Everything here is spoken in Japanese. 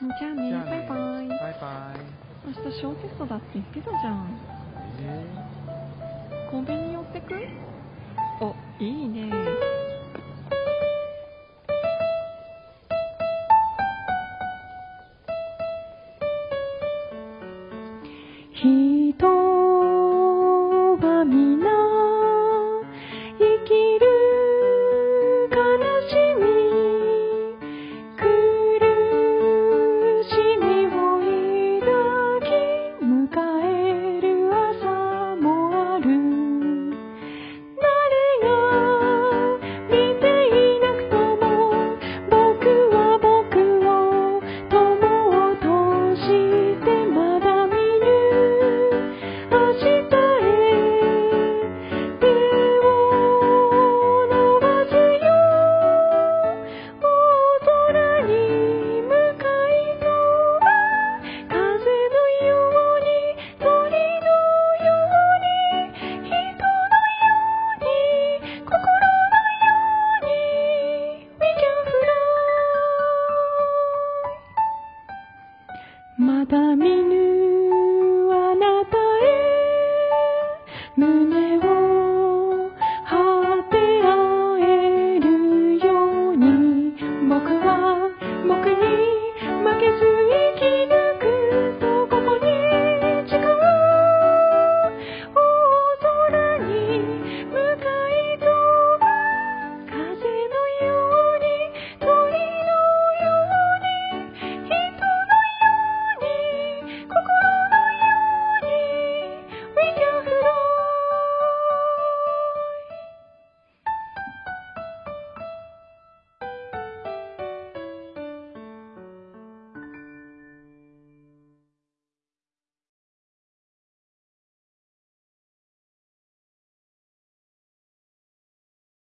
じゃあね、バイバイ。バイバイ。明日小テストだって言ってたじゃん。えー、コンビニ寄ってく？お、いいね。ひとた見ぬあなたへ胸を張って会えるように僕は僕に負けず